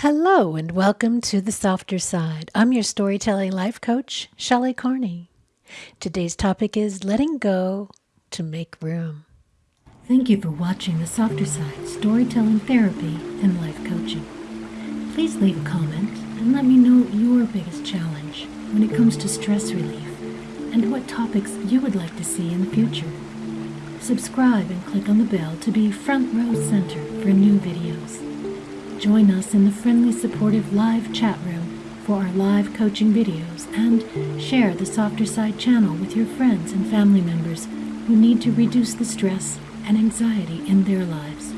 Hello and welcome to the softer side. I'm your storytelling life coach, Shelley Carney. Today's topic is letting go to make room. Thank you for watching the softer side storytelling therapy and life coaching. Please leave a comment and let me know your biggest challenge when it comes to stress relief and what topics you would like to see in the future. Subscribe and click on the bell to be front row center for new videos. Join us in the friendly, supportive live chat room for our live coaching videos and share the Softer Side channel with your friends and family members who need to reduce the stress and anxiety in their lives.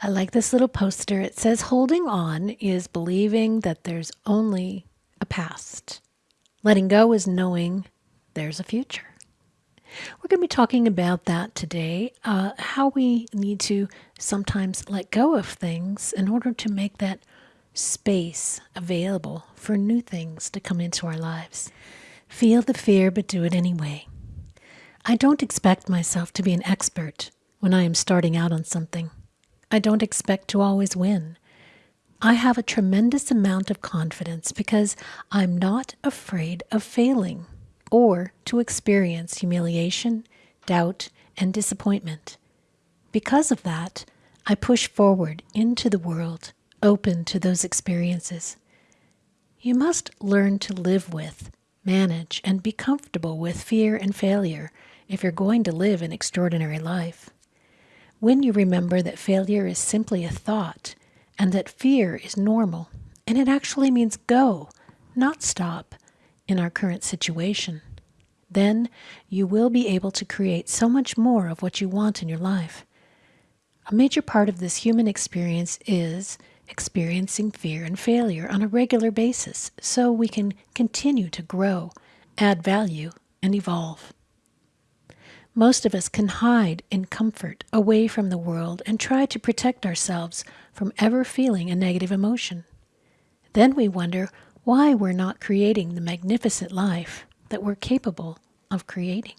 I like this little poster. It says, Holding on is believing that there's only a past. Letting go is knowing there's a future. We're going to be talking about that today, uh, how we need to sometimes let go of things in order to make that space available for new things to come into our lives. Feel the fear, but do it anyway. I don't expect myself to be an expert when I am starting out on something. I don't expect to always win. I have a tremendous amount of confidence because I'm not afraid of failing or to experience humiliation, doubt, and disappointment. Because of that, I push forward into the world, open to those experiences. You must learn to live with, manage, and be comfortable with fear and failure if you're going to live an extraordinary life. When you remember that failure is simply a thought and that fear is normal, and it actually means go, not stop, in our current situation. Then you will be able to create so much more of what you want in your life. A major part of this human experience is experiencing fear and failure on a regular basis so we can continue to grow, add value, and evolve. Most of us can hide in comfort away from the world and try to protect ourselves from ever feeling a negative emotion. Then we wonder why we're not creating the magnificent life that we're capable of creating.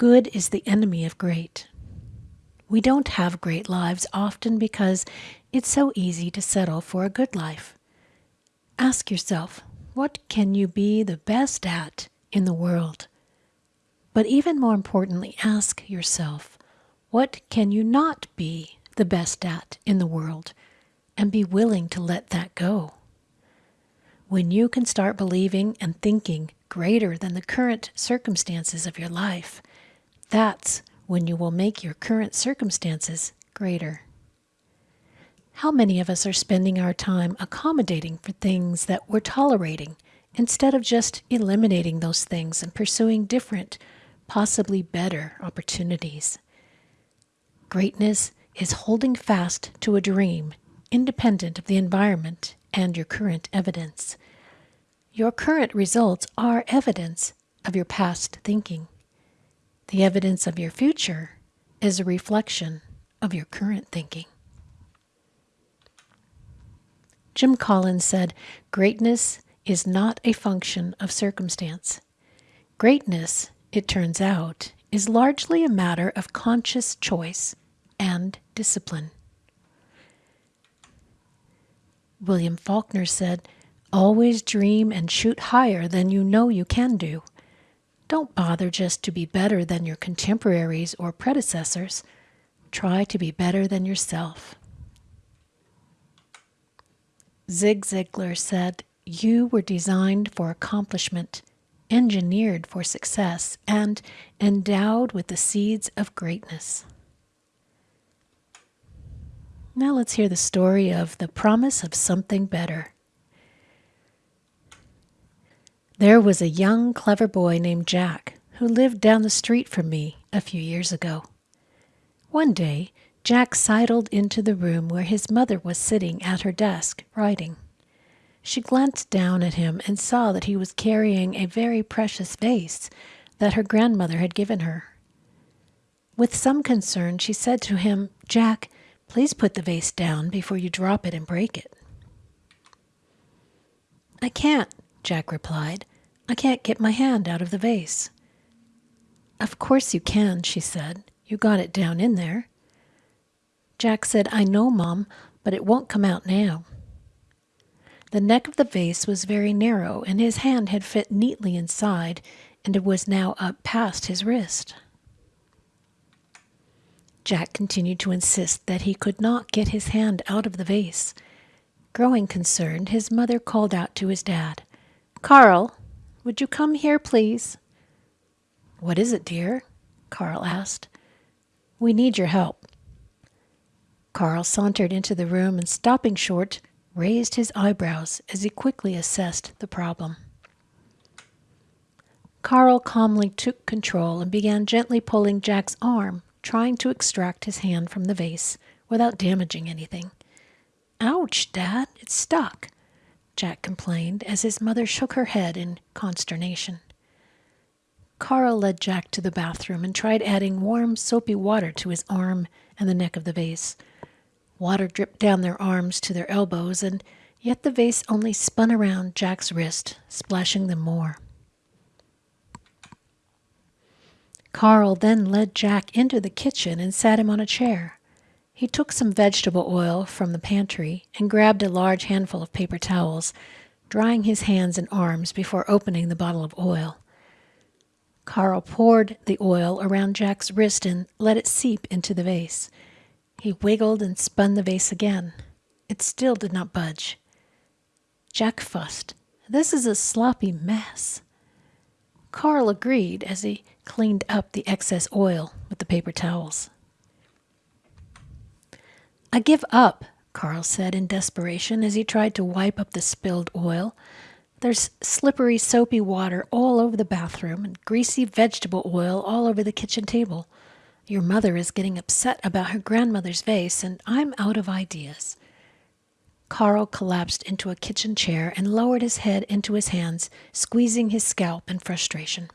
Good is the enemy of great. We don't have great lives often because it's so easy to settle for a good life. Ask yourself, what can you be the best at in the world? But even more importantly, ask yourself, what can you not be the best at in the world? And be willing to let that go. When you can start believing and thinking greater than the current circumstances of your life, that's when you will make your current circumstances greater. How many of us are spending our time accommodating for things that we're tolerating instead of just eliminating those things and pursuing different, possibly better opportunities? Greatness is holding fast to a dream independent of the environment and your current evidence. Your current results are evidence of your past thinking. The evidence of your future is a reflection of your current thinking. Jim Collins said, Greatness is not a function of circumstance. Greatness, it turns out, is largely a matter of conscious choice and discipline. William Faulkner said, Always dream and shoot higher than you know you can do. Don't bother just to be better than your contemporaries or predecessors. Try to be better than yourself. Zig Ziglar said, You were designed for accomplishment, engineered for success, and endowed with the seeds of greatness. Now let's hear the story of the promise of something better. There was a young, clever boy named Jack who lived down the street from me a few years ago. One day, Jack sidled into the room where his mother was sitting at her desk writing. She glanced down at him and saw that he was carrying a very precious vase that her grandmother had given her. With some concern, she said to him, Jack, Please put the vase down before you drop it and break it. I can't, Jack replied. I can't get my hand out of the vase. Of course you can, she said. You got it down in there. Jack said, I know, Mom, but it won't come out now. The neck of the vase was very narrow, and his hand had fit neatly inside, and it was now up past his wrist. Jack continued to insist that he could not get his hand out of the vase. Growing concerned, his mother called out to his dad, Carl, would you come here, please? What is it, dear? Carl asked. We need your help. Carl sauntered into the room and, stopping short, raised his eyebrows as he quickly assessed the problem. Carl calmly took control and began gently pulling Jack's arm, trying to extract his hand from the vase without damaging anything. Ouch, Dad, it's stuck, Jack complained as his mother shook her head in consternation. Carl led Jack to the bathroom and tried adding warm, soapy water to his arm and the neck of the vase. Water dripped down their arms to their elbows, and yet the vase only spun around Jack's wrist, splashing them more. Carl then led Jack into the kitchen and sat him on a chair. He took some vegetable oil from the pantry and grabbed a large handful of paper towels, drying his hands and arms before opening the bottle of oil. Carl poured the oil around Jack's wrist and let it seep into the vase. He wiggled and spun the vase again. It still did not budge. Jack fussed. This is a sloppy mess. Carl agreed as he cleaned up the excess oil with the paper towels. I give up, Carl said in desperation as he tried to wipe up the spilled oil. There's slippery, soapy water all over the bathroom and greasy vegetable oil all over the kitchen table. Your mother is getting upset about her grandmother's vase, and I'm out of ideas. Carl collapsed into a kitchen chair and lowered his head into his hands, squeezing his scalp in frustration.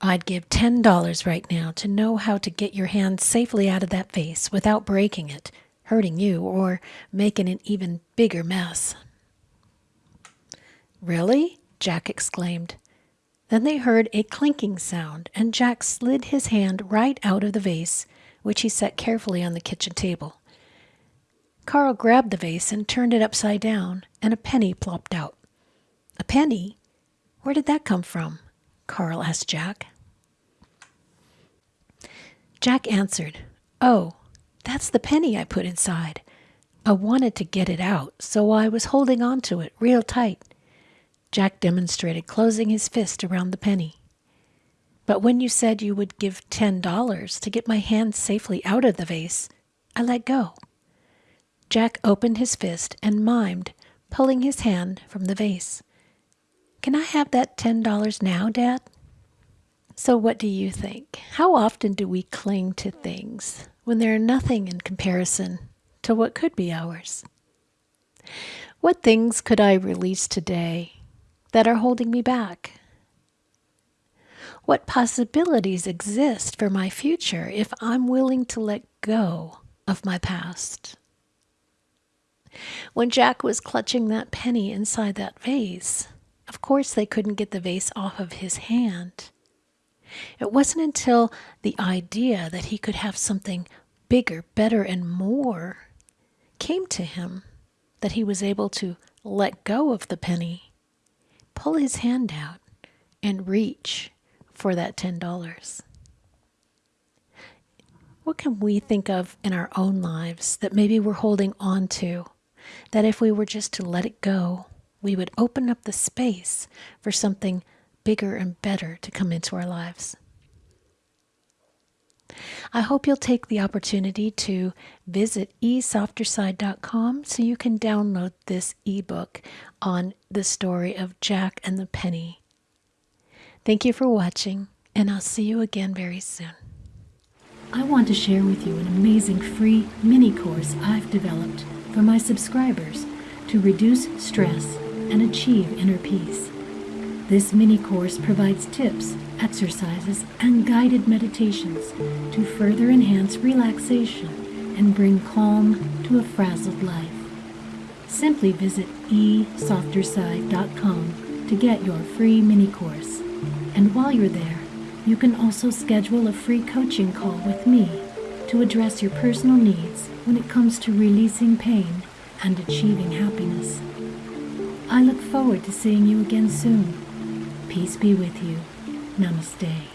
I'd give ten dollars right now to know how to get your hand safely out of that vase without breaking it, hurting you, or making an even bigger mess. Really? Jack exclaimed. Then they heard a clinking sound, and Jack slid his hand right out of the vase, which he set carefully on the kitchen table. Carl grabbed the vase and turned it upside down, and a penny plopped out. A penny? Where did that come from? Carl asked Jack. Jack answered, Oh, that's the penny I put inside. I wanted to get it out, so I was holding on to it real tight. Jack demonstrated closing his fist around the penny. But when you said you would give ten dollars to get my hand safely out of the vase, I let go. Jack opened his fist and mimed, pulling his hand from the vase. Can I have that ten dollars now, Dad? So, what do you think? How often do we cling to things when they're nothing in comparison to what could be ours? What things could I release today that are holding me back? What possibilities exist for my future if I'm willing to let go of my past? When Jack was clutching that penny inside that vase, of course they couldn't get the vase off of his hand. It wasn't until the idea that he could have something bigger, better, and more came to him that he was able to let go of the penny pull his hand out and reach for that $10. What can we think of in our own lives that maybe we're holding on to? That if we were just to let it go, we would open up the space for something bigger and better to come into our lives. I hope you'll take the opportunity to visit esofterside.com so you can download this ebook on the story of Jack and the Penny. Thank you for watching, and I'll see you again very soon. I want to share with you an amazing free mini course I've developed for my subscribers to reduce stress and achieve inner peace. This mini course provides tips, exercises, and guided meditations to further enhance relaxation and bring calm to a frazzled life. Simply visit esofterside.com to get your free mini course. And while you're there, you can also schedule a free coaching call with me to address your personal needs when it comes to releasing pain and achieving happiness. I look forward to seeing you again soon. Peace be with you. Namaste.